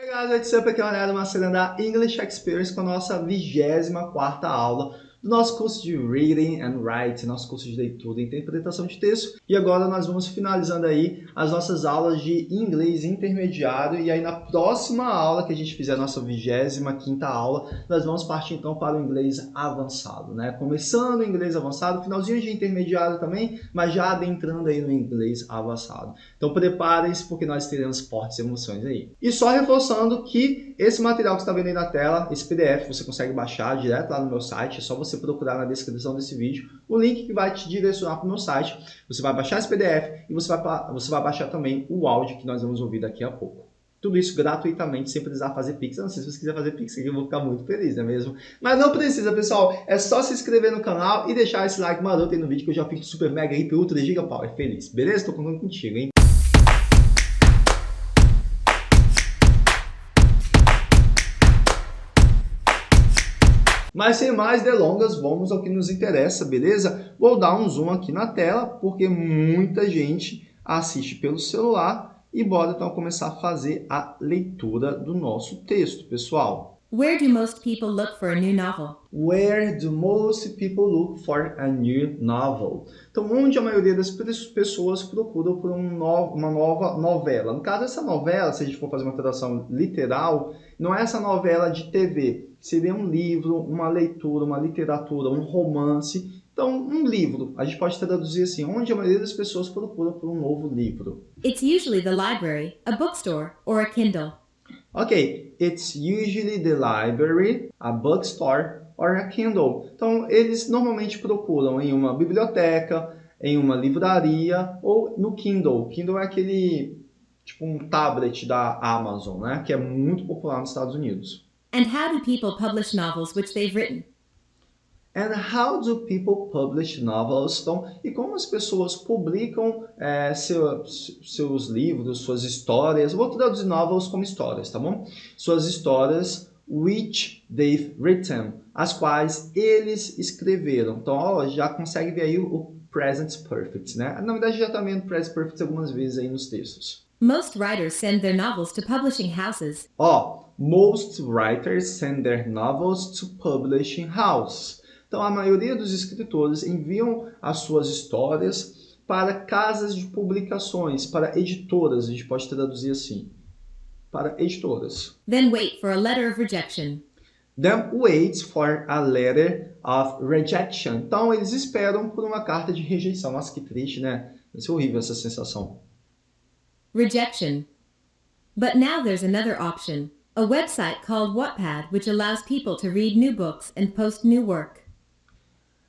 Hey guys, what's up? Aqui é o Leonardo Macedo da English Experience com a nossa 24ª aula do nosso curso de Reading and Writing, nosso curso de leitura e interpretação de texto. E agora nós vamos finalizando aí as nossas aulas de inglês intermediário e aí na próxima aula que a gente fizer a nossa 25ª aula, nós vamos partir então para o inglês avançado, né? Começando o inglês avançado, finalzinho de intermediário também, mas já adentrando aí no inglês avançado. Então preparem-se porque nós teremos fortes emoções aí. E só reforçando que esse material que você está vendo aí na tela, esse PDF, você consegue baixar direto lá no meu site, é só você você procurar na descrição desse vídeo o link que vai te direcionar para o meu site. Você vai baixar esse PDF e você vai, você vai baixar também o áudio que nós vamos ouvir daqui a pouco. Tudo isso gratuitamente, sem precisar fazer Pix. Não sei se você quiser fazer Pix eu vou ficar muito feliz, não é mesmo? Mas não precisa, pessoal. É só se inscrever no canal e deixar esse like maroto aí no vídeo que eu já fico super mega, hiper, ultra, giga power feliz. Beleza? Tô contando contigo, hein? Mas sem mais delongas, vamos ao que nos interessa, beleza? Vou dar um zoom aqui na tela, porque muita gente assiste pelo celular e bora então começar a fazer a leitura do nosso texto, pessoal. Where do most people look for a new novel? Where do most people look for a new novel? Então, onde a maioria das pessoas procuram por um no uma nova novela. No caso, essa novela, se a gente for fazer uma tradução literal, não é essa novela de TV, seria um livro, uma leitura, uma literatura, um romance. Então, um livro, a gente pode traduzir assim, onde a maioria das pessoas procura por um novo livro. It's usually the library, a bookstore, or a Kindle. Ok, it's usually the library, a bookstore, or a Kindle. Então, eles normalmente procuram em uma biblioteca, em uma livraria ou no Kindle. Kindle é aquele tipo um tablet da Amazon, né, que é muito popular nos Estados Unidos. And how do people publish novels which they've written? And how do people publish novels? Então, e como as pessoas publicam é, seu, seus livros, suas histórias? Vou traduzir novels como histórias, tá bom? Suas histórias which they've written, as quais eles escreveram. Então, ó, já consegue ver aí o, o present perfect, né? Na verdade, já está vendo present perfect algumas vezes aí nos textos. Most writers send their novels to publishing houses. Ó, most writers send their novels to publishing houses. Então, a maioria dos escritores enviam as suas histórias para casas de publicações, para editoras, a gente pode traduzir assim, para editoras. Then wait for a letter of rejection. Then wait for a letter of rejection. Então, eles esperam por uma carta de rejeição. Nossa, que triste, né? Vai ser horrível essa sensação. Rejection. But now there's another option. a website called Wattpad which allows people to read new books and post new work.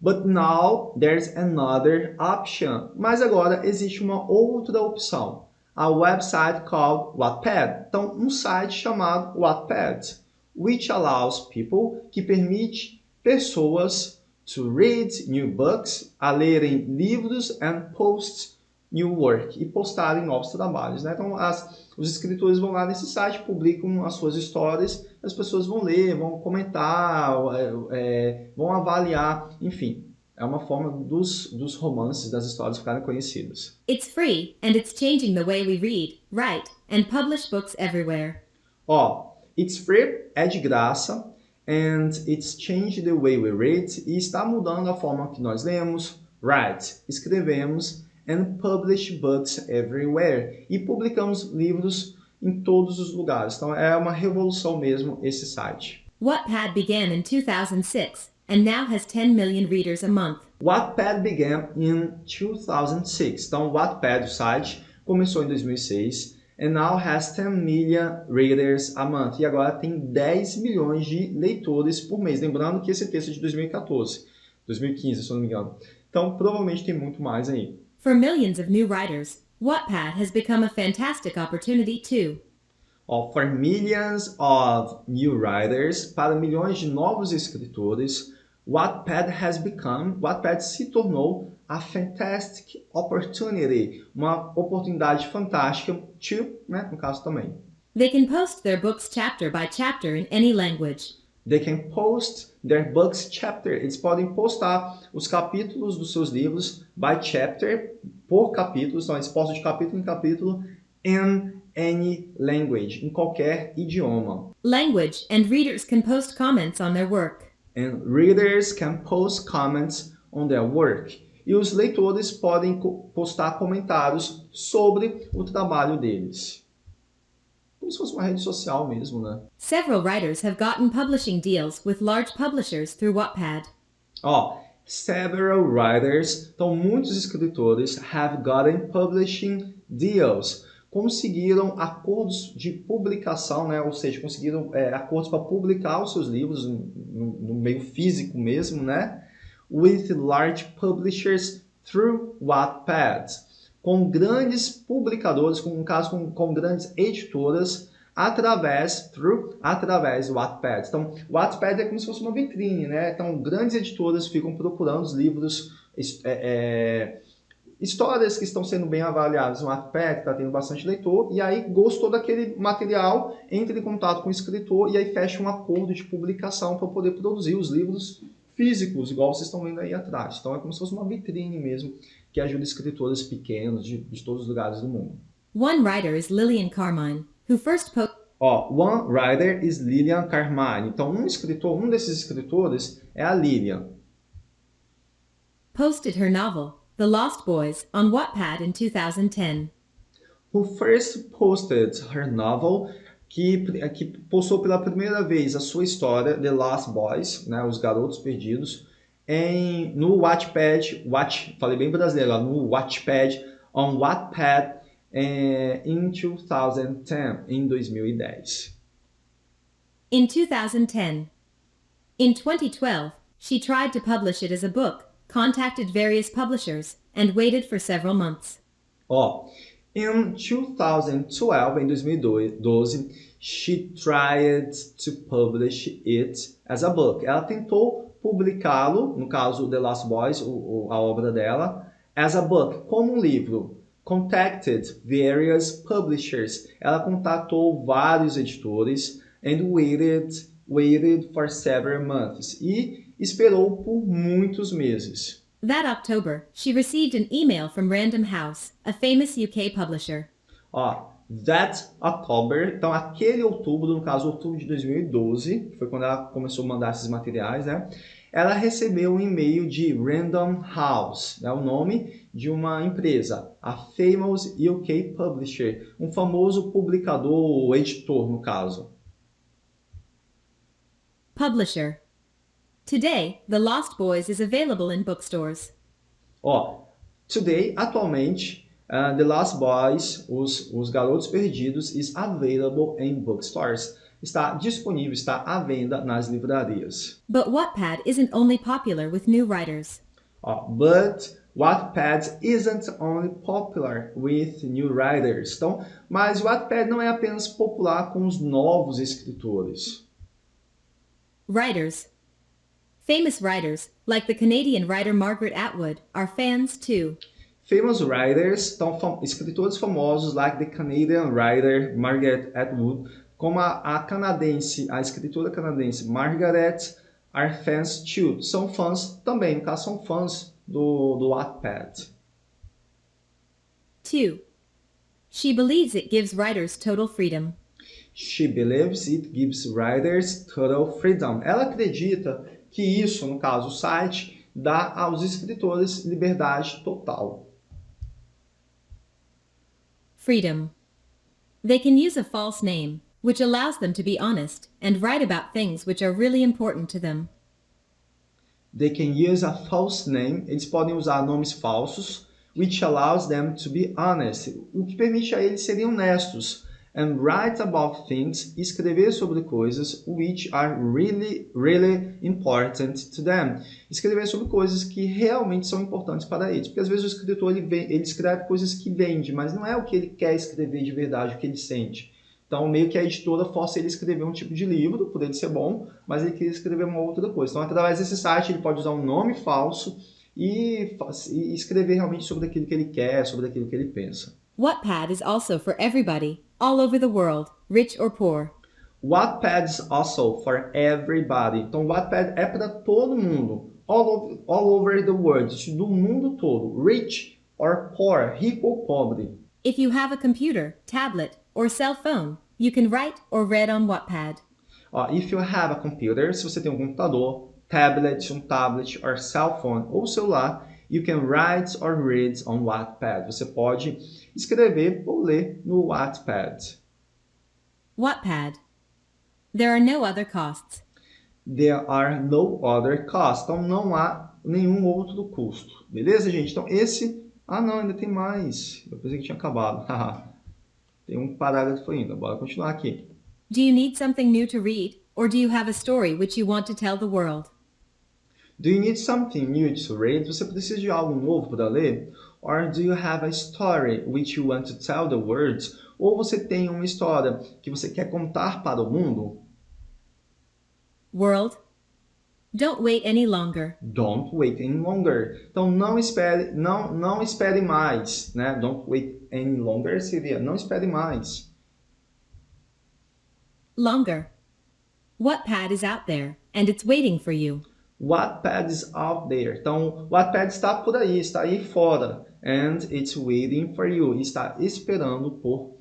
But now there's another option. Mas agora existe uma outra opção. A website called Wattpad. Então, um site chamado Wattpad, which allows people, que permite pessoas to read new books, a lerem livros and post new work, e postarem novos trabalhos. Né? Então, as os escritores vão lá nesse site, publicam as suas histórias, as pessoas vão ler, vão comentar, é, é, vão avaliar, enfim. É uma forma dos, dos romances, das histórias ficarem conhecidas. It's free and it's changing the way we read, write and publish books everywhere. Ó, it's free é de graça and it's changing the way we read e está mudando a forma que nós lemos, write, escrevemos and publish books everywhere. E publicamos livros em todos os lugares. Então é uma revolução mesmo esse site. Wattpad began in 2006 and now has 10 million readers a month. Wattpad began in 2006. Então Wattpad, o site, começou em 2006 and now has 10 million readers a month. E agora tem 10 milhões de leitores por mês. Lembrando que esse texto é de 2014, 2015, se eu não me engano. Então provavelmente tem muito mais aí. For millions of new writers, Wattpad has become a fantastic opportunity too. Oh, for millions of new writers, para milhões de novos escritores, Wattpad has become, Wattpad se tornou a fantastic opportunity, uma oportunidade fantástica to, né, no caso também. They can post their books chapter by chapter in any language. They can post their books chapter. Eles podem postar os capítulos dos seus livros by chapter, por capítulos. Então, eles postam de capítulo em capítulo in any language, em qualquer idioma. Language and readers can post comments on their work. And readers can post comments on their work. E os leitores podem postar comentários sobre o trabalho deles. Como se fosse uma rede social mesmo, né? Several writers have gotten publishing deals with large publishers through Wattpad. Ó, several writers, então muitos escritores have gotten publishing deals conseguiram acordos de publicação, né? ou seja, conseguiram é, acordos para publicar os seus livros no, no, meio físico mesmo, né? with large publishers through Wattpad, com grandes publicadores, com, no caso com, com grandes editoras, através, through, através do Wattpad. Então, o Wattpad é como se fosse uma vitrine, né? Então, grandes editoras ficam procurando os livros é, é, histórias que estão sendo bem avaliadas no Wattpad, está tendo bastante leitor, e aí gostou daquele material, entra em contato com o escritor e aí fecha um acordo de publicação para poder produzir os livros físicos, igual vocês estão vendo aí atrás. Então é como se fosse uma vitrine mesmo, que ajuda escritores pequenos de, de todos os lugares do mundo. One writer is Lillian Carmine, who first posted Ó, one writer is Lillian Carmine. Então, um escritor, um desses escritores é a Lillian. Posted her novel, The Lost Boys on Wattpad in 2010. Who first posted her novel, que, que postou pela primeira vez a sua história, The Lost Boys, né, Os Garotos Perdidos, em, no Wattpad, Watch, falei bem brasileiro, no Wattpad, on Wattpad eh, in 2010, em 2010. In 2010. In 2012, she tried to publish it as a book, contacted various publishers, and waited for several months. Ó, in 2012, em 2012, she tried to publish it as a book. Ela tentou publicá-lo, no caso The Last Boys, o, o, a obra dela, as a book, como um livro. Contacted various publishers. Ela contatou vários editores and waited, waited for several months. E esperou por muitos meses. That October, she received an email from Random House, a famous UK publisher. Ó, that October, então aquele outubro, no caso outubro de 2012, foi quando ela começou a mandar esses materiais, né? Ela recebeu um e-mail de Random House, é né, o nome de uma empresa, a Famous UK Publisher, um famoso publicador ou editor, no caso. Publisher Today, The Lost Boys is available in bookstores. Ó, today, atualmente, uh, The Lost Boys, os, os Garotos Perdidos, is available in bookstores. Está disponível, está à venda nas livrarias. But Wattpad isn't only popular with new writers. Ó, but Wattpad isn't only popular with new writers. Então, mas Wattpad não é apenas popular com os novos escritores. Writers Famous writers, like the Canadian writer Margaret Atwood, are fans too. Famous writers, então escritores famosos, like the Canadian writer Margaret Atwood, como a, a canadense, a escritora canadense Margaret, are fans too. São fãs também, no caso são fãs do, do Wattpad. 2. She believes it gives writers total freedom. She believes it gives writers total freedom. Ela acredita que isso, no caso o site, dá aos escritores liberdade total. Freedom. They can use a false name, which allows them to be honest and write about things which are really important to them. They can use a false name. Eles podem usar nomes falsos, which allows them to be honest, o que permite a eles serem honestos and write about things, escrever sobre coisas which are really, really important to them. Escrever sobre coisas que realmente são importantes para eles. Porque às vezes o escritor ele, vem, ele escreve coisas que vende, mas não é o que ele quer escrever de verdade, o que ele sente. Então, meio que a editora força ele a escrever um tipo de livro, por ele ser bom, mas ele quer escrever uma outra coisa. Então, através desse site, ele pode usar um nome falso e, e escrever realmente sobre aquilo que ele quer, sobre aquilo que ele pensa. Wattpad is also for everybody, all over the world, rich or poor. Wattpad is also for everybody. Então, Wattpad é para todo mundo, all over, all over the world, do mundo todo, rich or poor, rico ou pobre. If you have a computer, tablet, or cell phone, you can write or read on Wattpad. Ó, if you have a computer, se você tem um computador, tablet, um tablet, or cell phone ou celular, you can write or read on Wattpad. Você pode escrever ou ler no Wattpad. Wattpad. There are no other costs. There are no other costs. Então não há nenhum outro custo. Beleza, gente? Então esse... Ah, não, ainda tem mais. Eu pensei que tinha acabado. tem um parágrafo ainda. Bora continuar aqui. Do you need something new to read, or do you have a story which you want to tell the world? Do you need something new to read? Você precisa de algo novo para ler? Or do you have a story which you want to tell the world? Ou você tem uma história que você quer contar para o mundo? World. Don't wait any longer. Don't wait any longer. Então não espere, não, não espere mais, né? Don't wait any longer seria não espere mais. Longer. Wattpad is out there, and it's waiting for you. Wattpad is out there. Então, Wattpad está por aí, está aí fora. And it's waiting for you. Está esperando por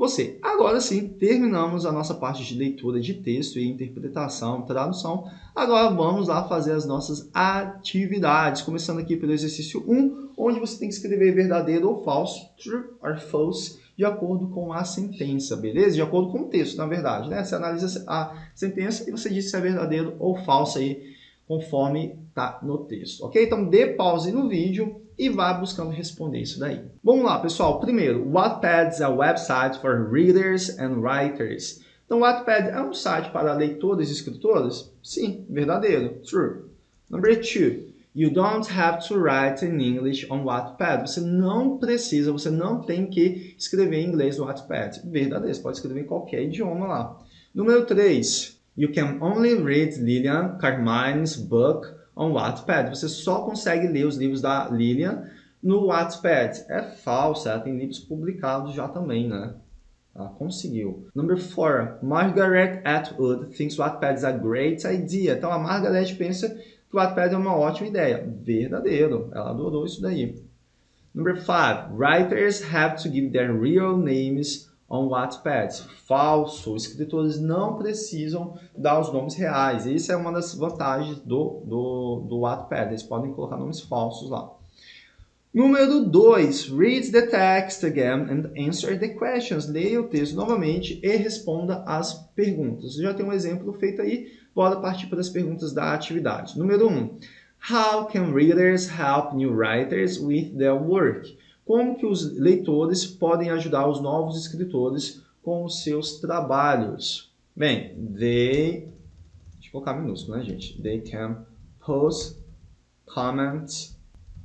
você. Agora sim, terminamos a nossa parte de leitura de texto e interpretação, tradução. Agora vamos lá fazer as nossas atividades. Começando aqui pelo exercício 1, onde você tem que escrever verdadeiro ou falso, true or false, de acordo com a sentença, beleza? De acordo com o texto, na verdade, né? Você analisa a sentença e você diz se é verdadeiro ou falso aí, conforme tá no texto, ok? Então dê pause no vídeo e vá buscando responder isso daí. Vamos lá, pessoal. Primeiro, Wattpad is a website for readers and writers. Então, Wattpad é um site para leitores e escritores? Sim, verdadeiro, true. Number two, you don't have to write in English on Wattpad. Você não precisa, você não tem que escrever em inglês no Wattpad. Verdadeiro, você pode escrever em qualquer idioma lá. Número 3, you can only read Lilian Carmine's book on Wattpad. Você só consegue ler os livros da Lilian no Wattpad. É falso, ela tem livros publicados já também, né? Ela conseguiu. Number 4. Margaret Atwood thinks Wattpad is a great idea. Então, a Margaret pensa que o Wattpad é uma ótima ideia. Verdadeiro. Ela adorou isso daí. Number 5. Writers have to give their real names on Wattpad. Falso. Escritores não precisam dar os nomes reais. Essa é uma das vantagens do, do, do Wattpad. Eles podem colocar nomes falsos lá. Número 2. Read the text again and answer the questions. Leia o texto novamente e responda as perguntas. Já tem um exemplo feito aí. Bora partir para as perguntas da atividade. Número 1. Um, How can readers help new writers with their work? Como que os leitores podem ajudar os novos escritores com os seus trabalhos? Bem, they... Deixa eu colocar minúsculo, né, gente? They can post comments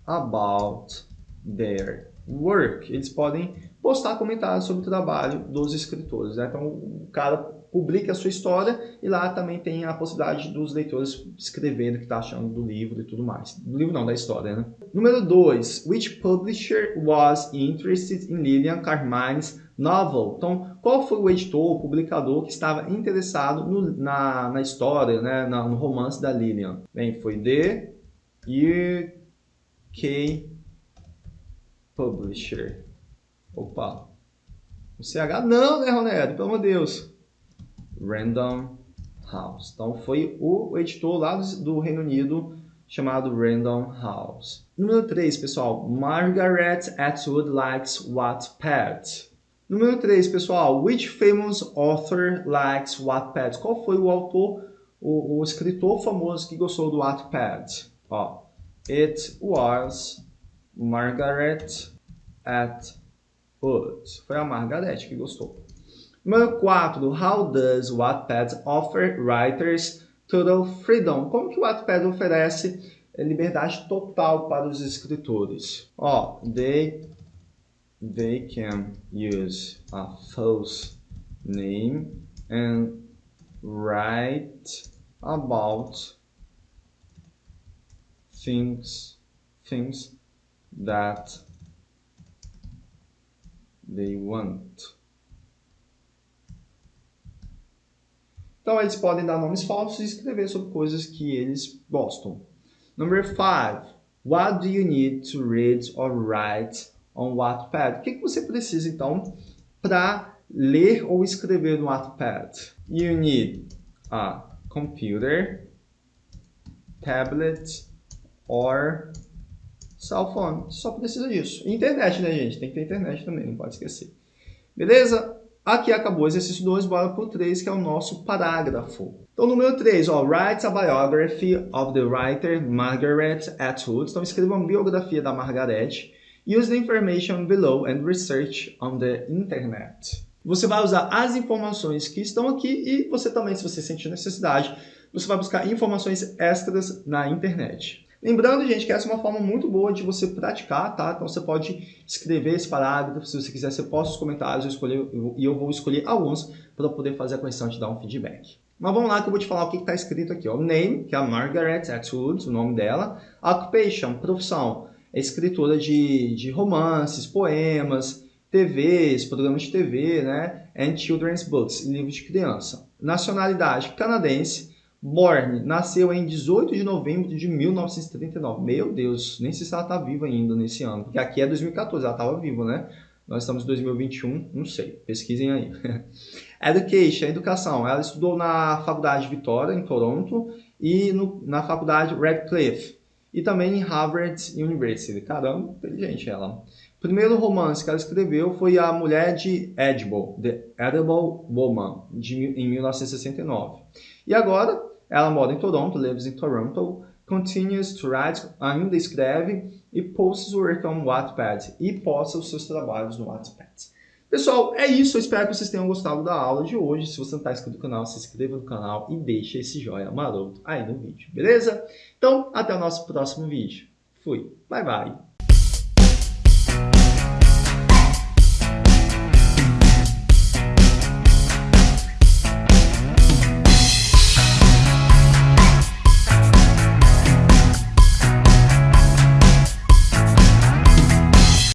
about their work. Eles podem postar comentários sobre o trabalho dos escritores. Né? Então, o cara publica a sua história e lá também tem a possibilidade dos leitores escreverem o que está achando do livro e tudo mais. Do livro não, da história, né? Número 2. Which publisher was interested in Lillian Carmine's novel? Então, qual foi o editor, o publicador que estava interessado no, na, na história, né? Na, no romance da Lillian? Bem, foi The UK Publisher. Opa. O CH não, né, Ronaldo? Pelo amor de Deus. Random House. Então foi o editor lá do Reino Unido chamado Random House. Número 3, pessoal. Margaret Atwood likes Wattpad. Número 3, pessoal. Which famous author likes Wattpad? Qual foi o autor, o, o escritor famoso que gostou do Wattpad? Ó, it was Margaret Atwood. Foi a Margaret que gostou. Número 4. How does Wattpad offer writers total freedom? Como que o Wattpad oferece liberdade total para os escritores? Ó, they, they can use a false name and write about things, things that they want. Então, eles podem dar nomes falsos e escrever sobre coisas que eles gostam. Number 5. What do you need to read or write on Wattpad. O que, que você precisa, então, para ler ou escrever no Wattpad? You need a computer, tablet, or cell phone. Só precisa disso. Internet, né, gente? Tem que ter internet também, não pode esquecer. Beleza? Aqui acabou o exercício 2, bora para o 3, que é o nosso parágrafo. Então, número 3, ó, write a biography of the writer Margaret Atwood. Então, escreva uma biografia da Margaret. Use the information below and research on the internet. Você vai usar as informações que estão aqui e você também, se você sentir necessidade, você vai buscar informações extras na internet. Lembrando, gente, que essa é uma forma muito boa de você praticar, tá? Então você pode escrever esse parágrafo, se você quiser, você posta os comentários eu escolher, e eu vou escolher alguns para poder fazer a correção e te dar um feedback. Mas vamos lá que eu vou te falar o que está escrito aqui. Ó. Name, que é a Margaret Atwood, o nome dela. Occupation, profissão, é escritora de, de romances, poemas, TVs, programas de TV, né? And children's books, livros de criança. Nacionalidade, canadense. Born nasceu em 18 de novembro de 1939. Meu Deus, nem sei se ela está viva ainda nesse ano, porque aqui é 2014, ela estava viva, né? Nós estamos em 2021, não sei, pesquisem aí. Education, educação. Ela estudou na Faculdade Vitória, em Toronto, e no, na Faculdade Radcliffe, e também em Harvard University. Caramba, inteligente ela. O primeiro romance que ela escreveu foi A Mulher de Edible, The Edible Woman, de, em 1969. E agora, ela mora em Toronto, lives in Toronto, continues to write, ainda escreve e posts work on Wattpad e posta os seus trabalhos no Wattpad. Pessoal, é isso. Eu espero que vocês tenham gostado da aula de hoje. Se você não está inscrito no canal, se inscreva no canal e deixa esse joinha maroto aí no vídeo, beleza? Então, até o nosso próximo vídeo. Fui. Bye, bye.